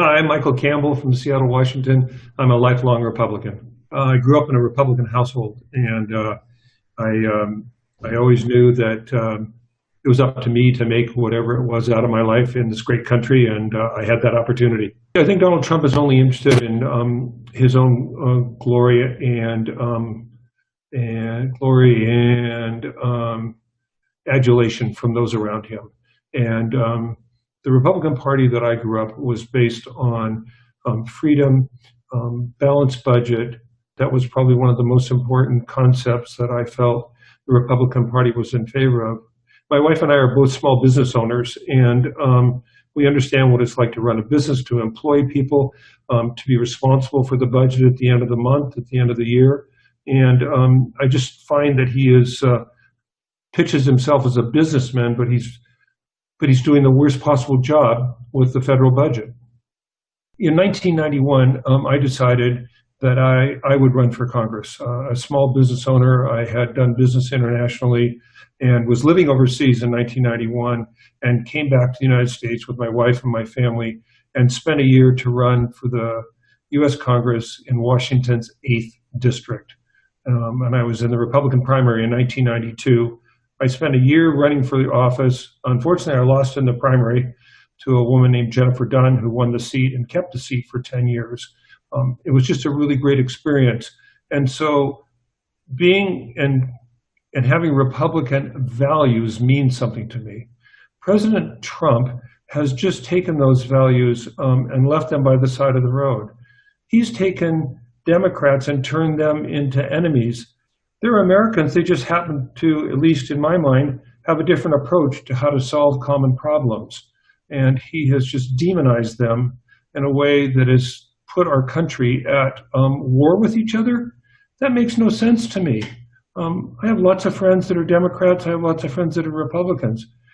Hi, I'm Michael Campbell from Seattle, Washington. I'm a lifelong Republican. Uh, I grew up in a Republican household, and uh, I um, I always knew that um, it was up to me to make whatever it was out of my life in this great country, and uh, I had that opportunity. I think Donald Trump is only interested in um, his own uh, glory and um, and glory and um, adulation from those around him. And um, the Republican Party that I grew up was based on um, freedom, um, balanced budget. That was probably one of the most important concepts that I felt the Republican Party was in favor of. My wife and I are both small business owners, and um, we understand what it's like to run a business, to employ people, um, to be responsible for the budget at the end of the month, at the end of the year. And um, I just find that he is uh, pitches himself as a businessman, but he's but he's doing the worst possible job with the federal budget. In 1991, um, I decided that I, I would run for Congress. Uh, a small business owner, I had done business internationally and was living overseas in 1991 and came back to the United States with my wife and my family and spent a year to run for the U.S. Congress in Washington's 8th District. Um, and I was in the Republican primary in 1992 I spent a year running for the office. Unfortunately, I lost in the primary to a woman named Jennifer Dunn who won the seat and kept the seat for 10 years. Um, it was just a really great experience. And so being and and having Republican values means something to me. President Trump has just taken those values um, and left them by the side of the road. He's taken Democrats and turned them into enemies they're Americans. They just happen to, at least in my mind, have a different approach to how to solve common problems. And he has just demonized them in a way that has put our country at um, war with each other. That makes no sense to me. Um, I have lots of friends that are Democrats. I have lots of friends that are Republicans.